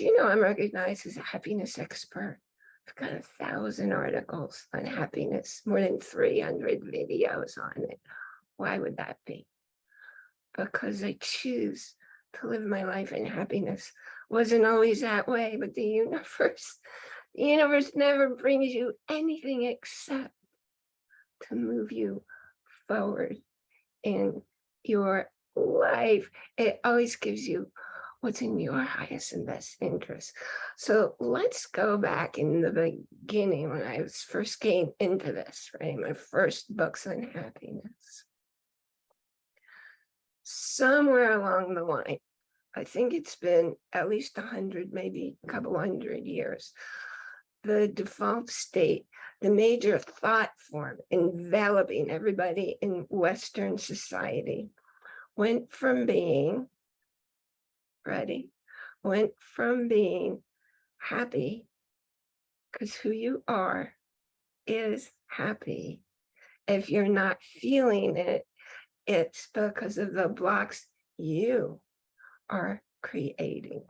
Do you know I'm recognized as a happiness expert? I've got a thousand articles on happiness, more than 300 videos on it. Why would that be? Because I choose to live my life in happiness. Wasn't always that way, but the universe, the universe never brings you anything except to move you forward in your life. It always gives you what's in your highest and best interest. So let's go back in the beginning when I was first came into this, right? My first books on happiness. Somewhere along the line, I think it's been at least a hundred, maybe a couple hundred years, the default state, the major thought form enveloping everybody in Western society went from being ready, went from being happy, because who you are is happy. If you're not feeling it, it's because of the blocks you are creating.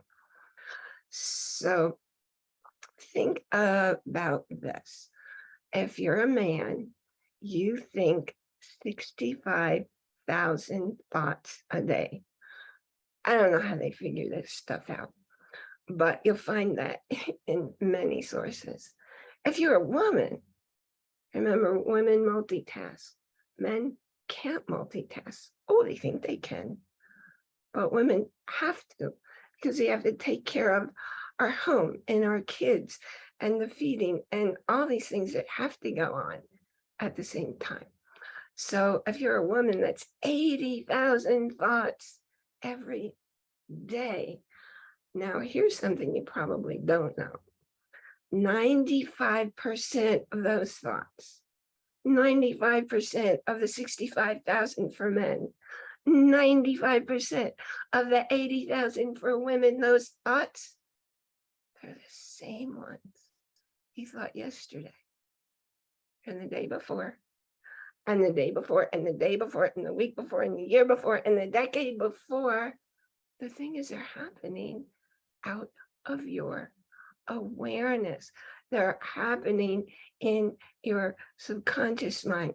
So think about this. If you're a man, you think 65,000 thoughts a day. I don't know how they figure this stuff out, but you'll find that in many sources. If you're a woman, remember women multitask, men can't multitask. Oh, they think they can, but women have to because they have to take care of our home and our kids and the feeding and all these things that have to go on at the same time. So if you're a woman that's 80,000 thoughts every day. Now, here's something you probably don't know. 95% of those thoughts, 95% of the 65,000 for men, 95% of the 80,000 for women, those thoughts, they're the same ones you thought yesterday and the day before and the day before and the day before and the week before and the year before and the decade before the thing is they're happening out of your awareness. They're happening in your subconscious mind.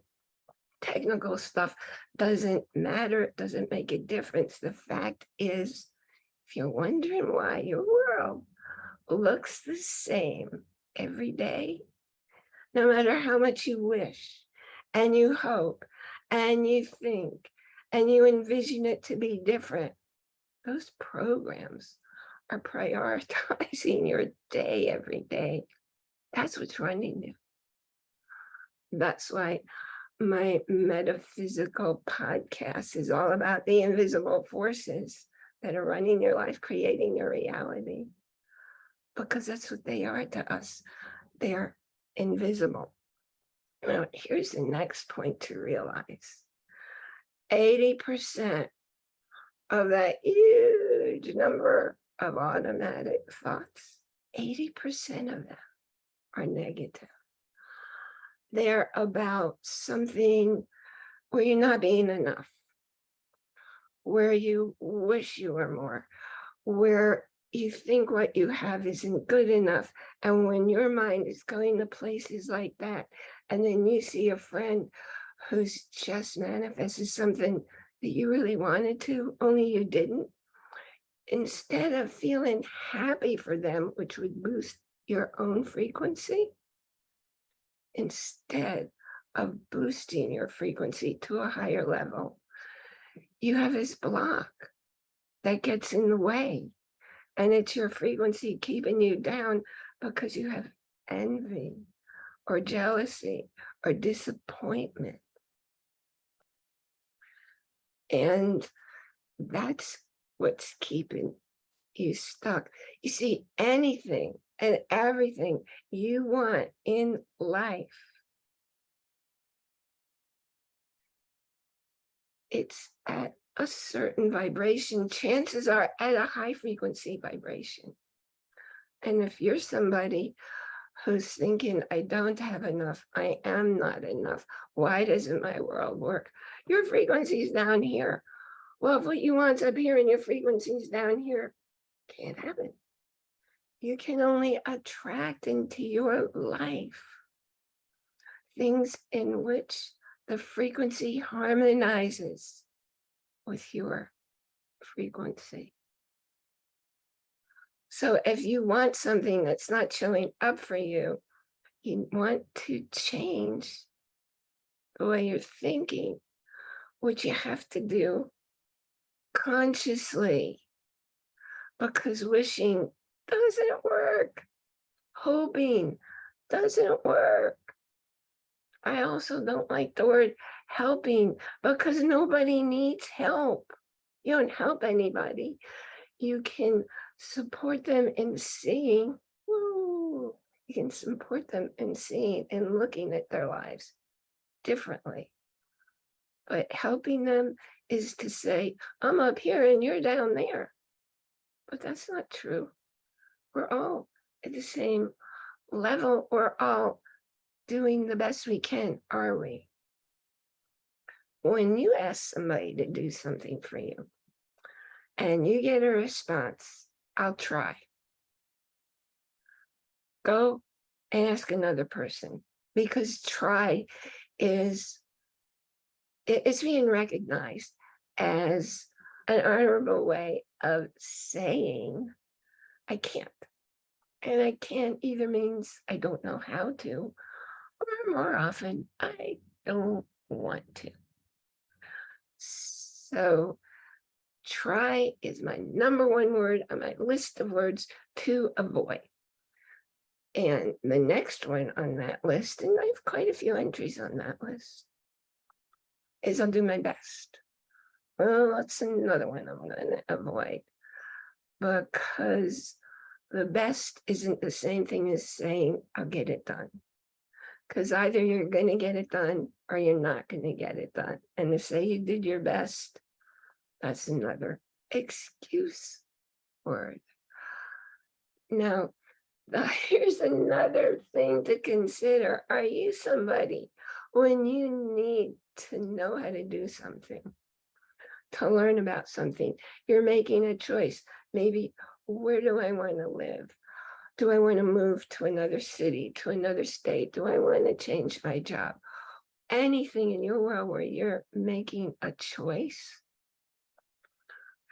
Technical stuff doesn't matter. It doesn't make a difference. The fact is, if you're wondering why your world looks the same every day, no matter how much you wish and you hope and you think and you envision it to be different, those programs are prioritizing your day every day. That's what's running you. That's why my metaphysical podcast is all about the invisible forces that are running your life, creating your reality. Because that's what they are to us. They're invisible. Now, here's the next point to realize. 80% of that huge number of automatic thoughts, 80% of them are negative. They're about something where you're not being enough, where you wish you were more, where you think what you have isn't good enough. And when your mind is going to places like that, and then you see a friend who's just manifested something that you really wanted to, only you didn't, instead of feeling happy for them, which would boost your own frequency, instead of boosting your frequency to a higher level, you have this block that gets in the way. And it's your frequency keeping you down because you have envy or jealousy or disappointment. And that's what's keeping you stuck. You see, anything and everything you want in life, it's at a certain vibration, chances are at a high frequency vibration. And if you're somebody who's thinking, I don't have enough, I am not enough, why doesn't my world work? Your frequency is down here. Well, if what you want's up here and your frequency is down here, can't happen. you can only attract into your life things in which the frequency harmonizes with your frequency. So if you want something that's not showing up for you, you want to change the way you're thinking, which you have to do consciously because wishing doesn't work. Hoping doesn't work. I also don't like the word helping because nobody needs help. You don't help anybody. You can support them in seeing, woo, you can support them in seeing and looking at their lives differently. But helping them is to say, I'm up here and you're down there. But that's not true. We're all at the same level. We're all doing the best we can, are we? When you ask somebody to do something for you and you get a response, I'll try. Go and ask another person because try is it's being recognized as an honorable way of saying I can't. And I can't either means I don't know how to, or more often, I don't want to. So try is my number one word on my list of words to avoid. And the next one on that list, and I have quite a few entries on that list, is I'll do my best. Well, that's another one I'm going to avoid because the best isn't the same thing as saying I'll get it done. Because either you're going to get it done or you're not going to get it done. And to say you did your best, that's another excuse word. Now, here's another thing to consider. Are you somebody when you need to know how to do something, to learn about something, you're making a choice. Maybe, where do I want to live? Do I want to move to another city, to another state? Do I want to change my job? Anything in your world where you're making a choice,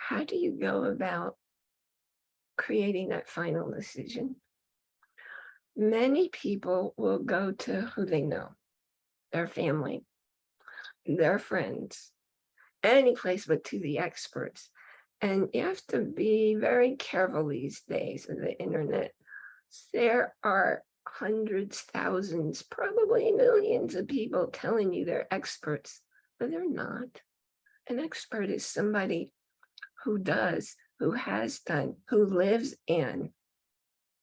how do you go about creating that final decision? Many people will go to who they know, their family, their friends, any place but to the experts. And you have to be very careful these days of the internet there are hundreds, thousands, probably millions of people telling you they're experts, but they're not. An expert is somebody who does, who has done, who lives in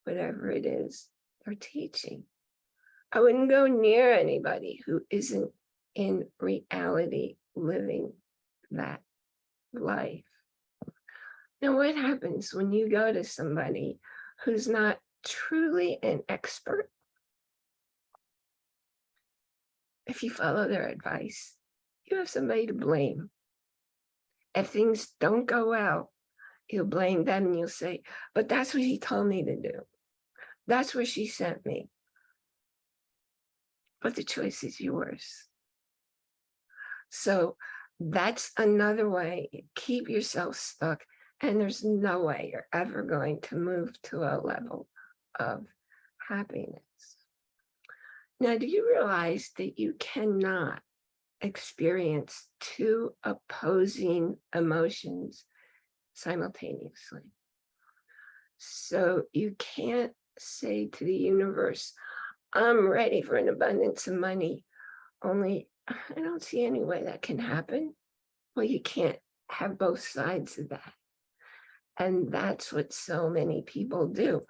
whatever it is they're teaching. I wouldn't go near anybody who isn't in reality living that life. Now, what happens when you go to somebody who's not truly an expert, if you follow their advice, you have somebody to blame. If things don't go well, you'll blame them and you'll say, but that's what he told me to do. That's where she sent me. But the choice is yours. So that's another way, keep yourself stuck. And there's no way you're ever going to move to a level of happiness. Now, do you realize that you cannot experience two opposing emotions simultaneously? So you can't say to the universe, I'm ready for an abundance of money, only I don't see any way that can happen. Well, you can't have both sides of that. And that's what so many people do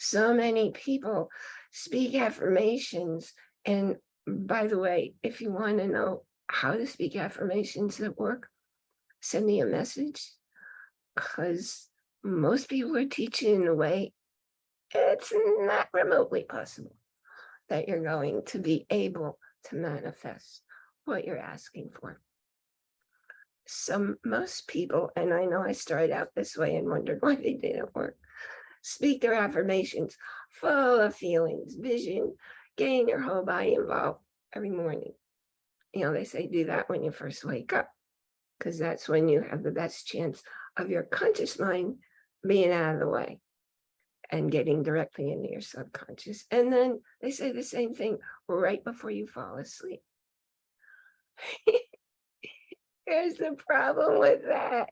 so many people speak affirmations. And by the way, if you want to know how to speak affirmations that work, send me a message because most people are teaching in a way it's not remotely possible that you're going to be able to manifest what you're asking for. So most people, and I know I started out this way and wondered why they didn't work, speak their affirmations, full of feelings, vision, getting your whole body involved every morning. You know, they say do that when you first wake up, because that's when you have the best chance of your conscious mind being out of the way and getting directly into your subconscious. And then they say the same thing right before you fall asleep. Here's the problem with that.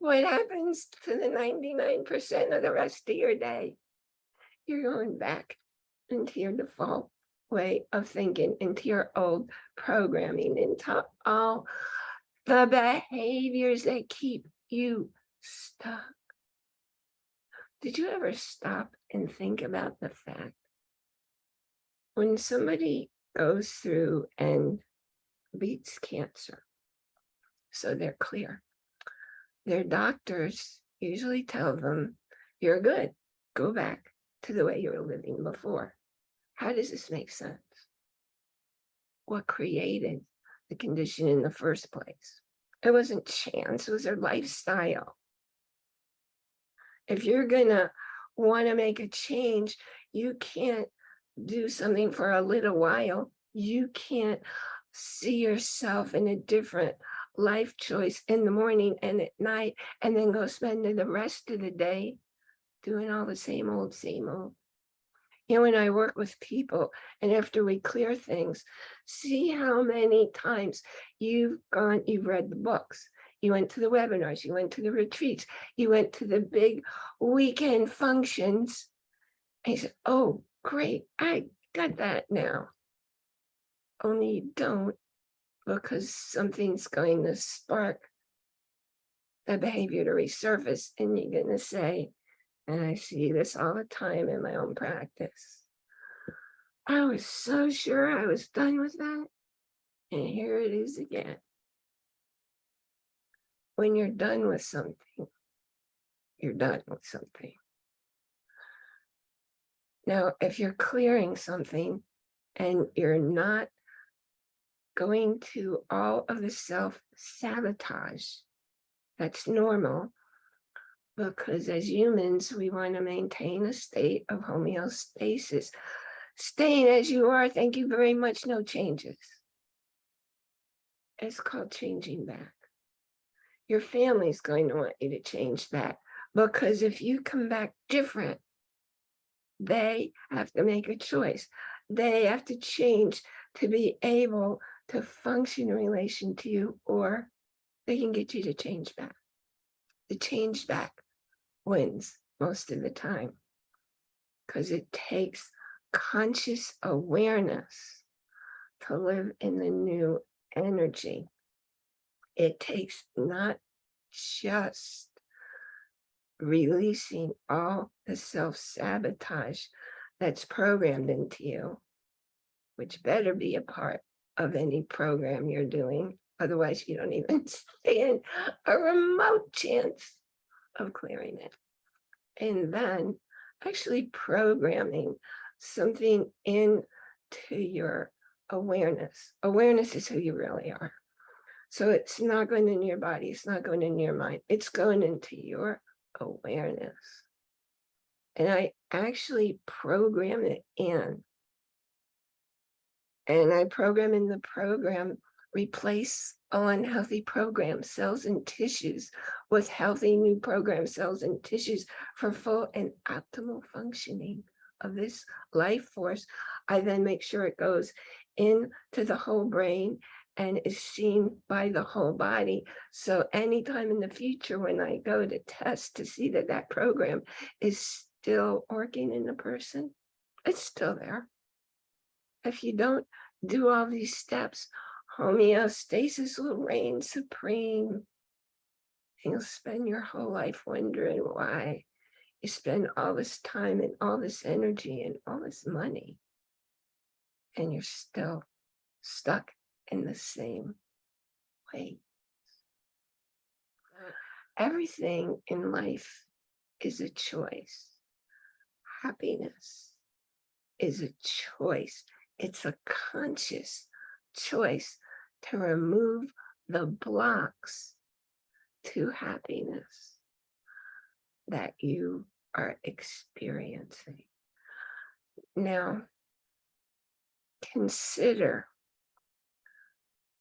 What happens to the 99% of the rest of your day? You're going back into your default way of thinking, into your old programming, into all the behaviors that keep you stuck. Did you ever stop and think about the fact when somebody goes through and beats cancer, so they're clear, their doctors usually tell them, you're good, go back to the way you were living before. How does this make sense? What created the condition in the first place? It wasn't chance, it was their lifestyle if you're gonna want to make a change, you can't do something for a little while. You can't see yourself in a different life choice in the morning and at night, and then go spend the rest of the day doing all the same old, same old. You when I work with people and after we clear things, see how many times you've gone, you've read the books, you went to the webinars, you went to the retreats, you went to the big weekend functions. And he said, oh, great, I got that now. Only you don't because something's going to spark the behavior to resurface and you're going to say, and I see this all the time in my own practice. I was so sure I was done with that. And here it is again when you're done with something, you're done with something. Now, if you're clearing something and you're not going to all of the self-sabotage, that's normal because as humans, we want to maintain a state of homeostasis. Staying as you are, thank you very much, no changes. It's called changing back your family's going to want you to change that because if you come back different, they have to make a choice. They have to change to be able to function in relation to you, or they can get you to change back. The change back wins most of the time because it takes conscious awareness to live in the new energy it takes not just releasing all the self-sabotage that's programmed into you, which better be a part of any program you're doing. Otherwise, you don't even stand a remote chance of clearing it. And then actually programming something into your awareness. Awareness is who you really are. So it's not going in your body, it's not going in your mind, it's going into your awareness. And I actually program it in. And I program in the program, replace unhealthy program cells and tissues with healthy new program cells and tissues for full and optimal functioning of this life force. I then make sure it goes into the whole brain and is seen by the whole body. So anytime in the future when I go to test to see that that program is still working in the person, it's still there. If you don't do all these steps, homeostasis will reign supreme. And you'll spend your whole life wondering why you spend all this time and all this energy and all this money and you're still stuck in the same way. Everything in life is a choice. Happiness is a choice. It's a conscious choice to remove the blocks to happiness that you are experiencing. Now, consider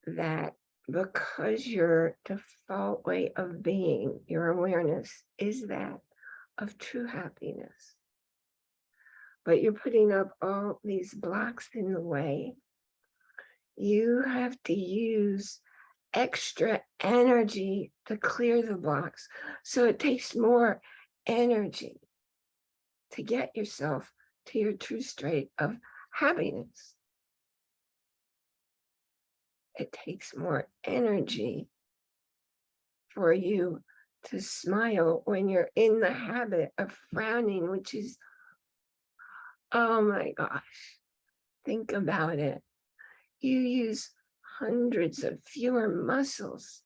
that because your default way of being, your awareness is that of true happiness. But you're putting up all these blocks in the way. You have to use extra energy to clear the blocks. So it takes more energy to get yourself to your true state of happiness. It takes more energy for you to smile when you're in the habit of frowning, which is, oh my gosh, think about it. You use hundreds of fewer muscles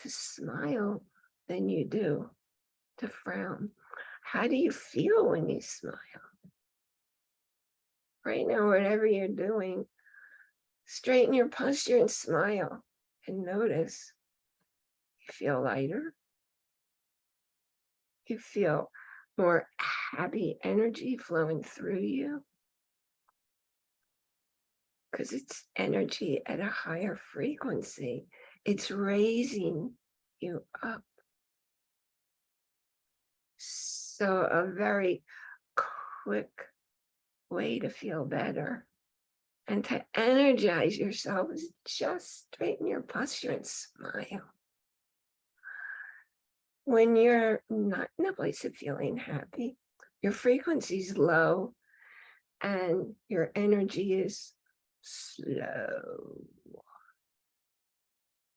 to smile than you do to frown. How do you feel when you smile? Right now, whatever you're doing, straighten your posture and smile and notice you feel lighter. You feel more happy energy flowing through you because it's energy at a higher frequency. It's raising you up. So a very quick way to feel better and to energize yourself is just straighten your posture and smile. When you're not in a place of feeling happy, your frequency is low and your energy is slow.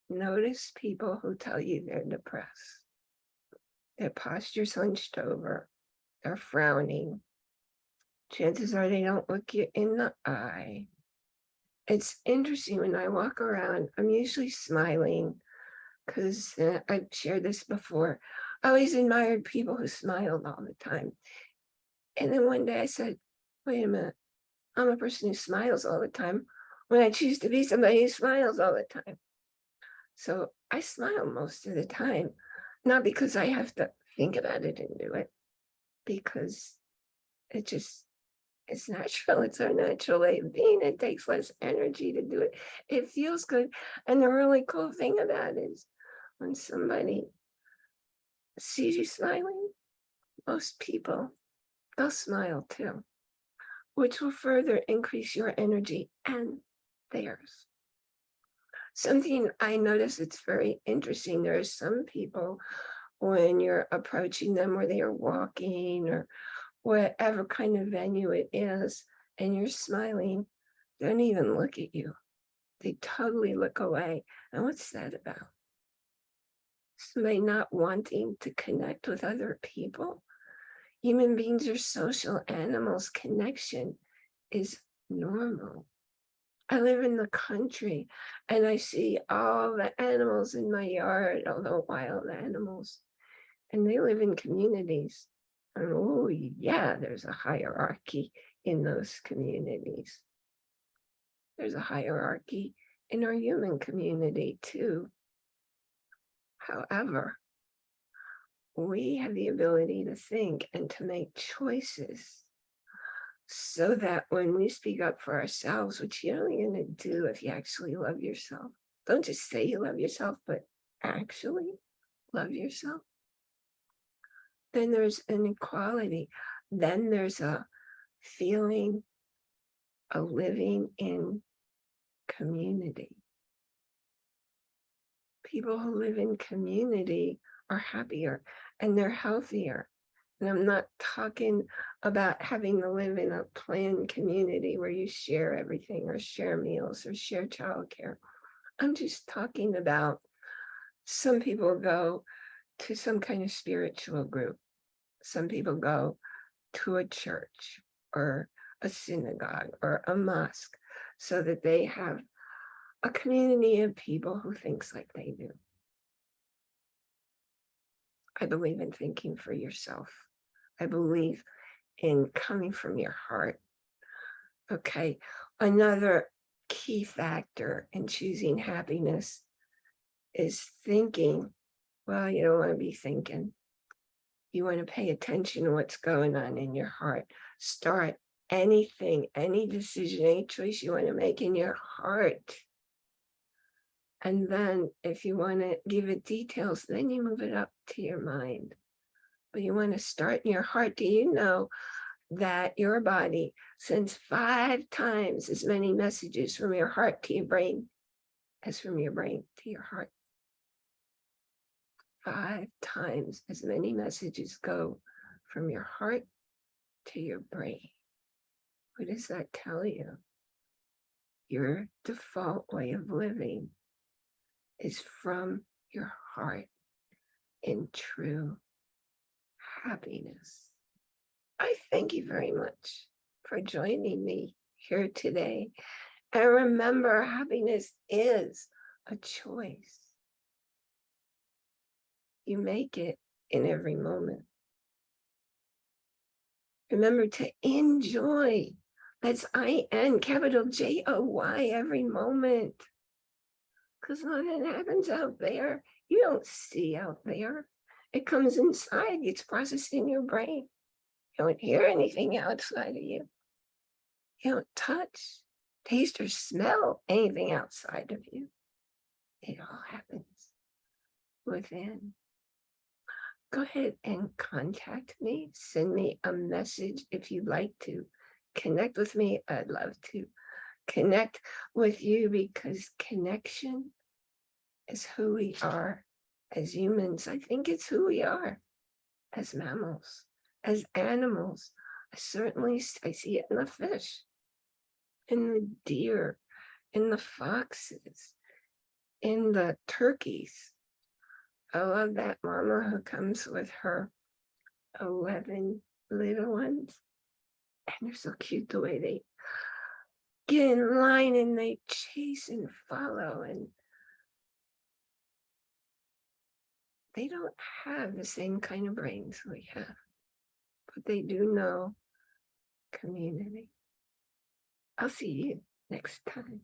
Notice people who tell you they're depressed. Their posture's hunched over, they're frowning. Chances are they don't look you in the eye. It's interesting when I walk around, I'm usually smiling because uh, I've shared this before. I always admired people who smiled all the time. And then one day I said, wait a minute, I'm a person who smiles all the time when I choose to be somebody who smiles all the time. So I smile most of the time, not because I have to think about it and do it, because it just, it's natural. It's our natural way of being. It takes less energy to do it. It feels good. And the really cool thing about it is when somebody sees you smiling, most people, they'll smile too which will further increase your energy and theirs. Something I notice it's very interesting. There are some people when you're approaching them or they are walking or whatever kind of venue it is, and you're smiling, don't even look at you. They totally look away. And what's that about? Somebody not wanting to connect with other people? Human beings are social animals. Connection is normal. I live in the country and I see all the animals in my yard, all the wild animals, and they live in communities. And oh yeah, there's a hierarchy in those communities. There's a hierarchy in our human community too. However, we have the ability to think and to make choices so that when we speak up for ourselves, which you're only going to do if you actually love yourself, don't just say you love yourself, but actually love yourself, then there's an equality. Then there's a feeling, a living in community. People who live in community are happier and they're healthier. And I'm not talking about having to live in a planned community where you share everything or share meals or share childcare. I'm just talking about some people go to some kind of spiritual group. Some people go to a church or a synagogue or a mosque so that they have a community of people who thinks like they do. I believe in thinking for yourself. I believe in coming from your heart. Okay, another key factor in choosing happiness is thinking. Well, you don't want to be thinking. you want to pay attention to what's going on in your heart. Start anything, any decision, any choice you want to make in your heart. And then if you want to give it details, then you move it up to your mind. But you want to start in your heart. Do you know that your body sends five times as many messages from your heart to your brain as from your brain to your heart? Five times as many messages go from your heart to your brain. What does that tell you? Your default way of living is from your heart in true happiness. I thank you very much for joining me here today. And remember, happiness is a choice. You make it in every moment. Remember to enjoy. That's I-N, capital J-O-Y, every moment. Because nothing happens out there. You don't see out there. It comes inside, it's processed in your brain. You don't hear anything outside of you. You don't touch, taste, or smell anything outside of you. It all happens within. Go ahead and contact me. Send me a message if you'd like to connect with me. I'd love to connect with you because connection is who we are as humans. I think it's who we are as mammals, as animals. I certainly I see it in the fish, in the deer, in the foxes, in the turkeys. I love that mama who comes with her 11 little ones. And they're so cute the way they get in line and they chase and follow and they don't have the same kind of brains we have, but they do know community. I'll see you next time.